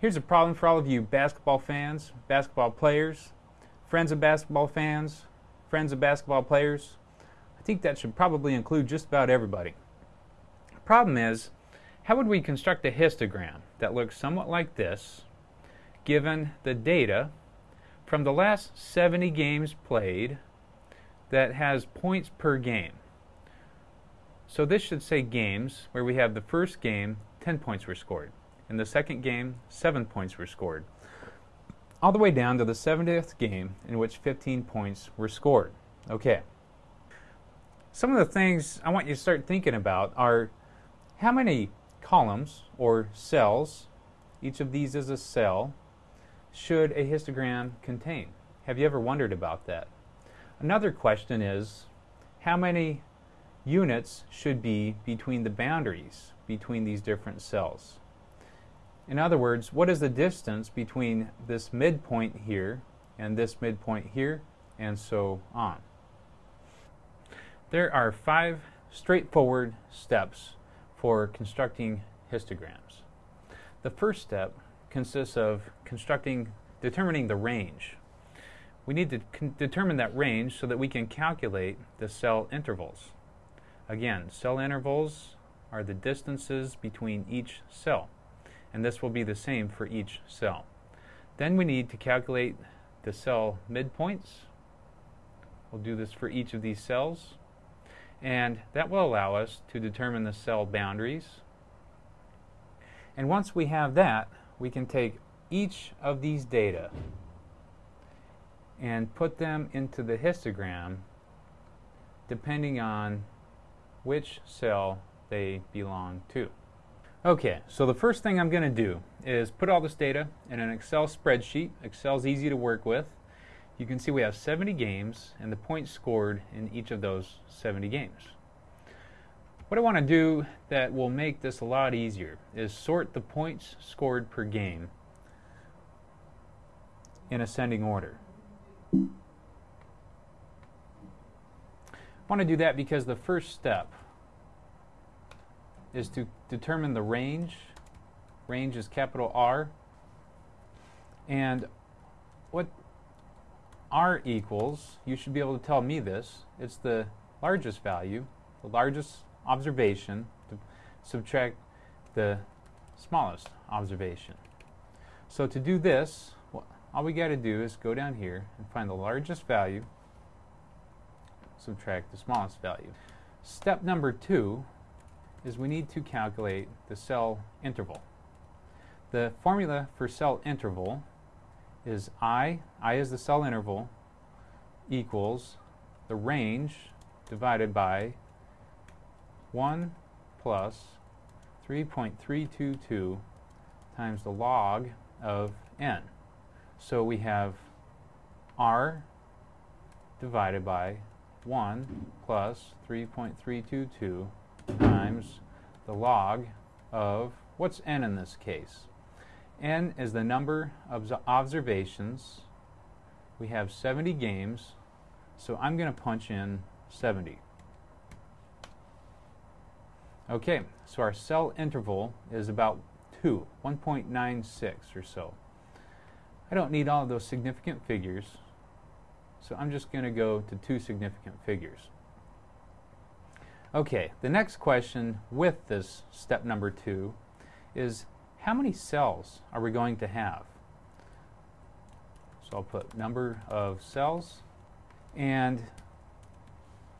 Here's a problem for all of you basketball fans, basketball players, friends of basketball fans, friends of basketball players. I think that should probably include just about everybody. The problem is, how would we construct a histogram that looks somewhat like this, given the data from the last 70 games played that has points per game? So this should say games, where we have the first game, 10 points were scored. In the second game, 7 points were scored. All the way down to the 70th game, in which 15 points were scored. Okay. Some of the things I want you to start thinking about are how many columns or cells, each of these is a cell, should a histogram contain? Have you ever wondered about that? Another question is how many units should be between the boundaries between these different cells? In other words, what is the distance between this midpoint here and this midpoint here, and so on? There are five straightforward steps for constructing histograms. The first step consists of constructing, determining the range. We need to determine that range so that we can calculate the cell intervals. Again, cell intervals are the distances between each cell and this will be the same for each cell. Then we need to calculate the cell midpoints. We'll do this for each of these cells. And that will allow us to determine the cell boundaries. And once we have that, we can take each of these data and put them into the histogram depending on which cell they belong to. Okay, so the first thing I'm going to do is put all this data in an Excel spreadsheet. Excel's easy to work with. You can see we have 70 games and the points scored in each of those 70 games. What I want to do that will make this a lot easier is sort the points scored per game in ascending order. I want to do that because the first step is to determine the range. Range is capital R. And what R equals, you should be able to tell me this, it's the largest value, the largest observation, to subtract the smallest observation. So to do this, all we got to do is go down here and find the largest value, subtract the smallest value. Step number two is we need to calculate the cell interval. The formula for cell interval is I, I is the cell interval, equals the range divided by 1 plus 3.322 times the log of n. So we have r divided by 1 plus 3.322 times the log of, what's n in this case? n is the number of observations. We have 70 games, so I'm going to punch in 70. Okay, so our cell interval is about 2, 1.96 or so. I don't need all of those significant figures, so I'm just going to go to two significant figures. Okay, the next question with this step number two is how many cells are we going to have? So I'll put number of cells and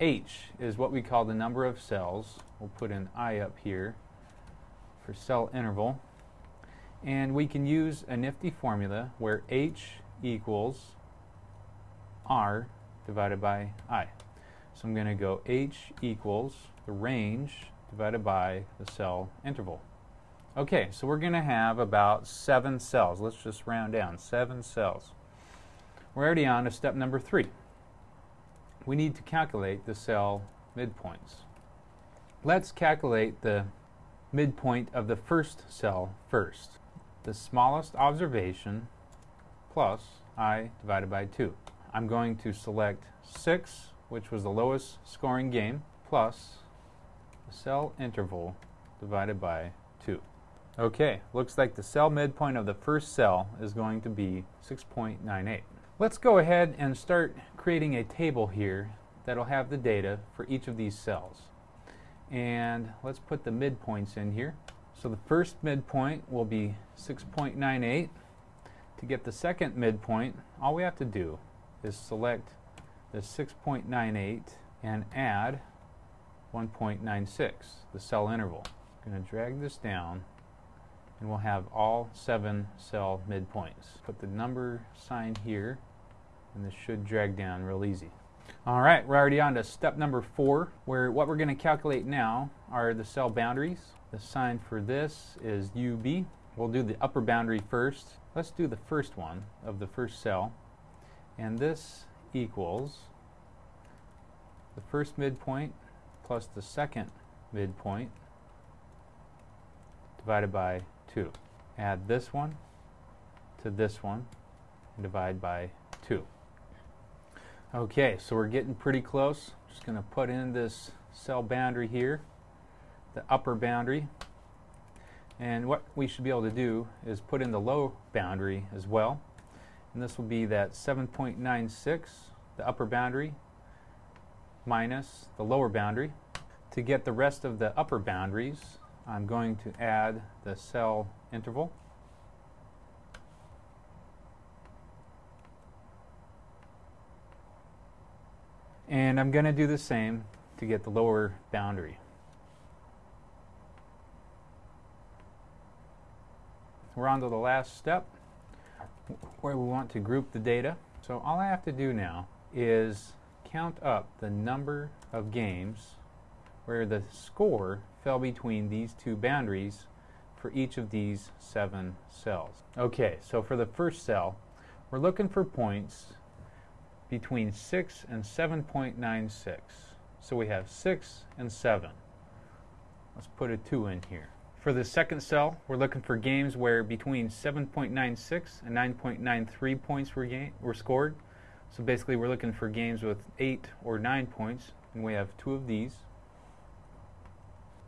H is what we call the number of cells. We'll put an I up here for cell interval. And we can use a nifty formula where H equals R divided by I. So I'm going to go h equals the range divided by the cell interval. Okay, so we're going to have about seven cells. Let's just round down, seven cells. We're already on to step number three. We need to calculate the cell midpoints. Let's calculate the midpoint of the first cell first. The smallest observation plus i divided by 2. I'm going to select 6 which was the lowest scoring game, plus the cell interval divided by 2. Okay, looks like the cell midpoint of the first cell is going to be 6.98. Let's go ahead and start creating a table here that'll have the data for each of these cells. And let's put the midpoints in here. So the first midpoint will be 6.98. To get the second midpoint, all we have to do is select the 6.98 and add 1.96, the cell interval. I'm going to drag this down and we'll have all seven cell midpoints. Put the number sign here and this should drag down real easy. All right, we're already on to step number four, where what we're going to calculate now are the cell boundaries. The sign for this is UB. We'll do the upper boundary first. Let's do the first one of the first cell. And this equals the first midpoint plus the second midpoint divided by 2. Add this one to this one and divide by 2. Okay, so we're getting pretty close. Just going to put in this cell boundary here, the upper boundary. And what we should be able to do is put in the low boundary as well. And this will be that 7.96, the upper boundary, minus the lower boundary. To get the rest of the upper boundaries, I'm going to add the cell interval. And I'm going to do the same to get the lower boundary. We're on to the last step where we want to group the data. So all I have to do now is count up the number of games where the score fell between these two boundaries for each of these seven cells. Okay, so for the first cell, we're looking for points between 6 and 7.96. So we have 6 and 7. Let's put a 2 in here. For the second cell, we're looking for games where between 7.96 and 9.93 points were, were scored. So basically, we're looking for games with 8 or 9 points, and we have two of these,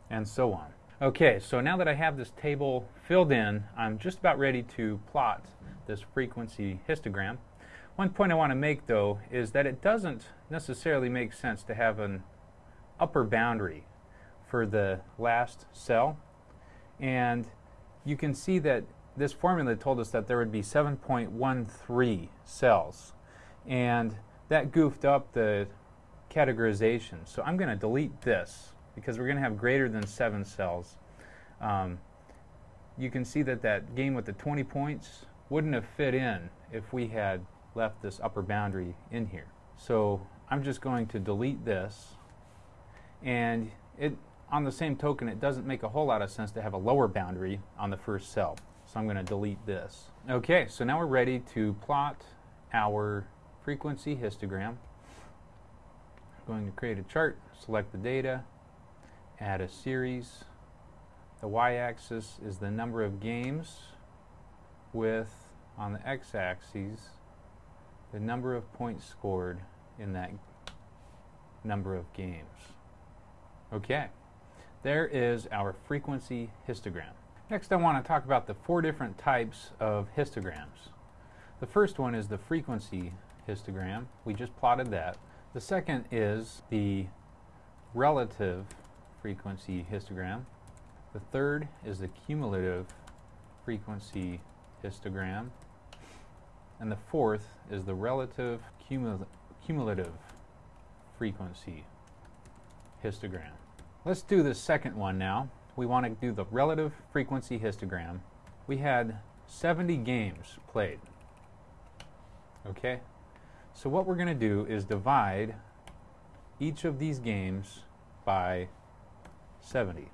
and so on. Okay, so now that I have this table filled in, I'm just about ready to plot this frequency histogram. One point I want to make, though, is that it doesn't necessarily make sense to have an upper boundary for the last cell. And you can see that this formula told us that there would be 7.13 cells. And that goofed up the categorization. So I'm going to delete this because we're going to have greater than 7 cells. Um, you can see that that game with the 20 points wouldn't have fit in if we had left this upper boundary in here. So I'm just going to delete this and it on the same token it doesn't make a whole lot of sense to have a lower boundary on the first cell. So I'm going to delete this. Okay, so now we're ready to plot our frequency histogram. I'm going to create a chart, select the data, add a series. The y-axis is the number of games with on the x-axis the number of points scored in that number of games. Okay, there is our frequency histogram. Next I want to talk about the four different types of histograms. The first one is the frequency histogram. We just plotted that. The second is the relative frequency histogram. The third is the cumulative frequency histogram. And the fourth is the relative cumul cumulative frequency histogram. Let's do the second one now. We want to do the relative frequency histogram. We had 70 games played. Okay? So what we're going to do is divide each of these games by 70.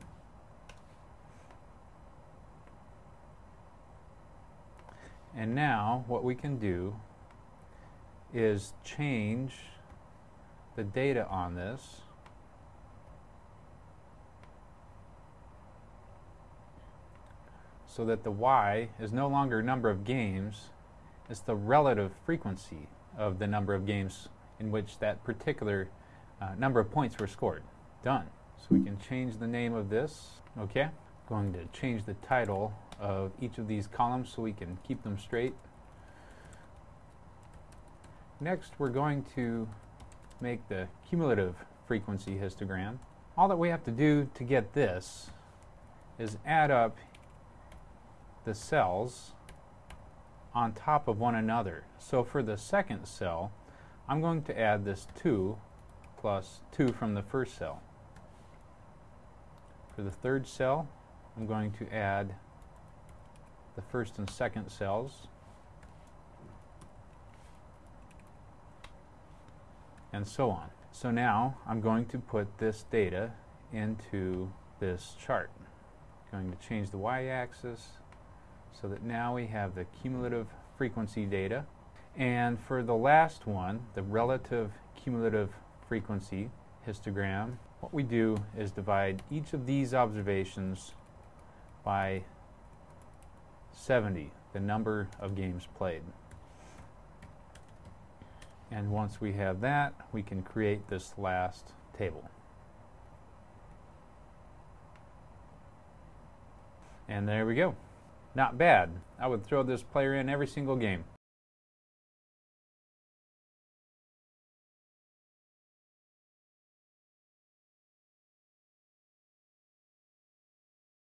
And now what we can do is change the data on this so that the y is no longer number of games, it's the relative frequency of the number of games in which that particular uh, number of points were scored. Done. So we can change the name of this. Okay. Going to change the title of each of these columns so we can keep them straight. Next, we're going to make the cumulative frequency histogram. All that we have to do to get this is add up the cells on top of one another. So for the second cell, I'm going to add this 2 plus 2 from the first cell. For the third cell, I'm going to add the first and second cells. And so on. So now I'm going to put this data into this chart. I'm Going to change the y-axis so that now we have the cumulative frequency data. And for the last one, the relative cumulative frequency histogram, what we do is divide each of these observations by 70, the number of games played. And once we have that, we can create this last table. And there we go. Not bad. I would throw this player in every single game.